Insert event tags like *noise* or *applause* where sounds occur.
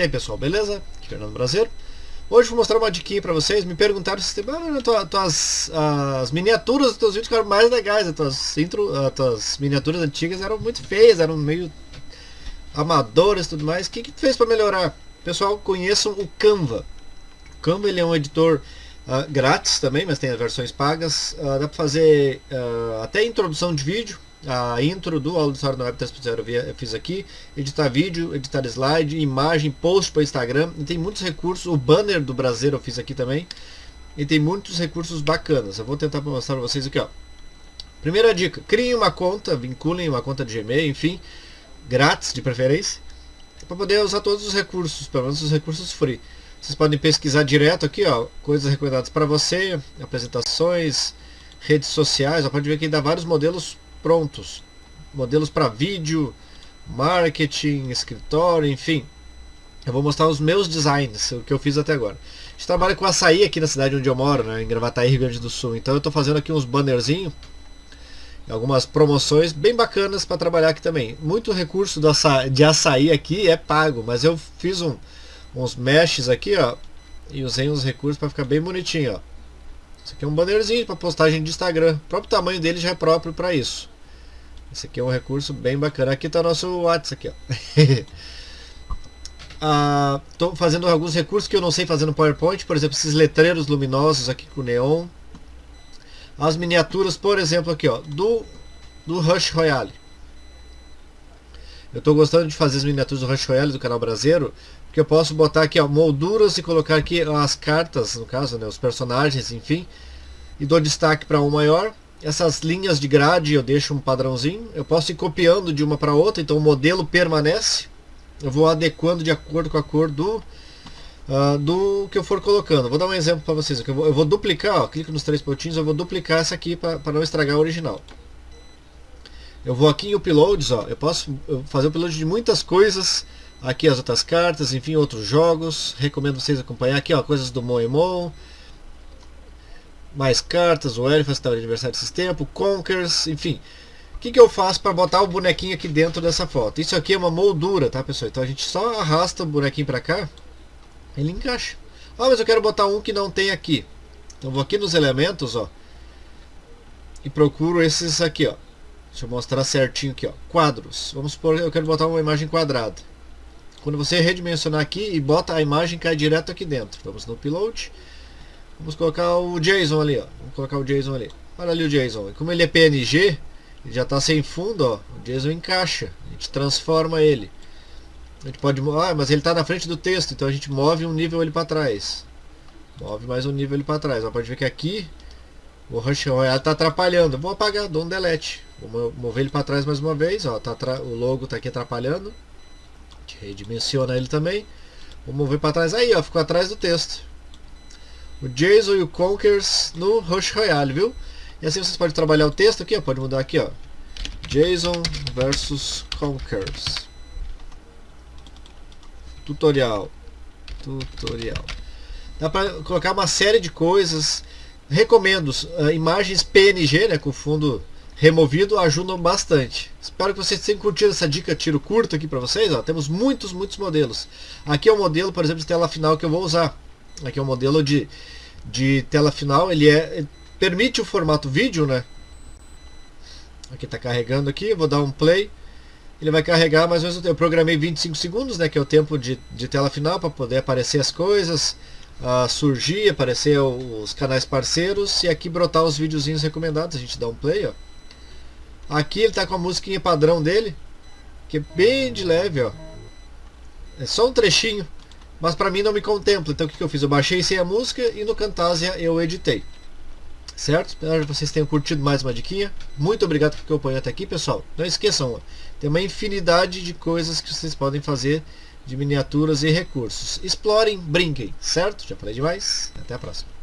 aí pessoal, beleza? Aqui é Fernando Brasileiro. Hoje vou mostrar uma diquinha pra vocês. Me perguntaram se tem ah, tuas, as miniaturas dos teus vídeos ficaram mais legais. As tuas, intro, as tuas miniaturas antigas eram muito feias, eram meio amadoras e tudo mais. O que, que tu fez para melhorar? Pessoal, conheçam o Canva. O Canva ele é um editor uh, grátis também, mas tem as versões pagas. Uh, dá para fazer uh, até introdução de vídeo. A intro do Auditório na Web 3.0 eu fiz aqui. Editar vídeo, editar slide, imagem, post para Instagram. E tem muitos recursos. O banner do Brasil eu fiz aqui também. E tem muitos recursos bacanas. Eu vou tentar mostrar para vocês aqui. Ó. Primeira dica, criem uma conta, vinculem uma conta de Gmail, enfim, grátis de preferência, para poder usar todos os recursos, pelo menos os recursos free. Vocês podem pesquisar direto aqui, ó, coisas recomendadas para você, apresentações, redes sociais, ó, pode ver que dá vários modelos prontos. Modelos para vídeo, marketing, escritório, enfim. Eu vou mostrar os meus designs, o que eu fiz até agora. A gente trabalha com açaí aqui na cidade onde eu moro, né, em Gravataí, Rio Grande do Sul. Então eu estou fazendo aqui uns bannerzinhos, algumas promoções bem bacanas para trabalhar aqui também. Muito recurso de açaí aqui é pago, mas eu fiz um, uns meshes aqui, ó, e usei uns recursos para ficar bem bonitinho, ó. Esse aqui é um bannerzinho para postagem de Instagram. O próprio tamanho dele já é próprio para isso. Esse aqui é um recurso bem bacana. Aqui está nosso WhatsApp aqui. Estou *laughs* ah, fazendo alguns recursos que eu não sei fazer no PowerPoint, por exemplo, esses letreiros luminosos aqui com neon. As miniaturas, por exemplo, aqui, ó, do, do Rush Royale. Eu estou gostando de fazer as miniaturas do Rush Royale do canal Brasileiro, porque eu posso botar aqui ó, molduras e colocar aqui as cartas, no caso, né, os personagens, enfim, e dou destaque para um maior. Essas linhas de grade eu deixo um padrãozinho. Eu posso ir copiando de uma para outra, então o modelo permanece. Eu vou adequando de acordo com a cor do, uh, do que eu for colocando. Vou dar um exemplo para vocês. Eu vou, eu vou duplicar, ó, clico nos três pontinhos, eu vou duplicar essa aqui para não estragar a original. Eu vou aqui em uploads, ó, eu posso fazer o upload de muitas coisas Aqui as outras cartas, enfim, outros jogos. Recomendo vocês acompanhar aqui, ó, coisas do Moemon. Mais cartas, o Elfas estava de aniversário tempos, Conkers, enfim. O que, que eu faço para botar o bonequinho aqui dentro dessa foto? Isso aqui é uma moldura, tá pessoal? Então a gente só arrasta o bonequinho para cá, ele encaixa. Ah, mas eu quero botar um que não tem aqui. Então vou aqui nos elementos, ó. E procuro esses aqui, ó. Deixa eu mostrar certinho aqui, ó. Quadros. Vamos supor que eu quero botar uma imagem quadrada. Quando você redimensionar aqui e bota a imagem, cai direto aqui dentro. Vamos no upload. Vamos colocar o JSON ali, ó. Vamos colocar o JSON ali. Olha ali o JSON. como ele é PNG, ele já está sem fundo, ó. O JSON encaixa. A gente transforma ele. A gente pode... Ah, mas ele está na frente do texto, então a gente move um nível ele para trás. Move mais um nível ele para trás. Ó, pode ver que aqui o Rush Royale está atrapalhando. Vou apagar, dou um delete. Vou mover ele para trás mais uma vez. Ó, tá o logo está aqui atrapalhando gente redimensiona ele também. Vou mover para trás. Aí, ó, ficou atrás do texto. O Jason e o Conkers no Rush Royale, viu? E assim vocês podem trabalhar o texto aqui, ó. Pode mudar aqui, ó. Jason versus Conkers. Tutorial. Tutorial. Dá para colocar uma série de coisas. Recomendo uh, imagens PNG, né, com fundo removido ajudam bastante. Espero que vocês tenham curtido essa dica tiro curto aqui para vocês. Ó. Temos muitos, muitos modelos. Aqui é o modelo, por exemplo, de tela final que eu vou usar. Aqui é o modelo de, de tela final. Ele é permite o formato vídeo, né? Aqui está carregando aqui. Vou dar um play. Ele vai carregar mais ou menos. Eu programei 25 segundos, né? Que é o tempo de, de tela final para poder aparecer as coisas. Uh, surgir, aparecer os canais parceiros e aqui brotar os videozinhos recomendados. A gente dá um play, ó. Aqui ele tá com a musiquinha padrão dele, que é bem de leve, ó. É só um trechinho, mas para mim não me contempla. Então o que, que eu fiz? Eu baixei sem a música e no Camtasia eu editei. Certo? Espero que vocês tenham curtido mais uma diquinha. Muito obrigado por acompanhar até aqui, pessoal. Não esqueçam, tem uma infinidade de coisas que vocês podem fazer de miniaturas e recursos. Explorem, brinquem, certo? Já falei demais. Até a próxima.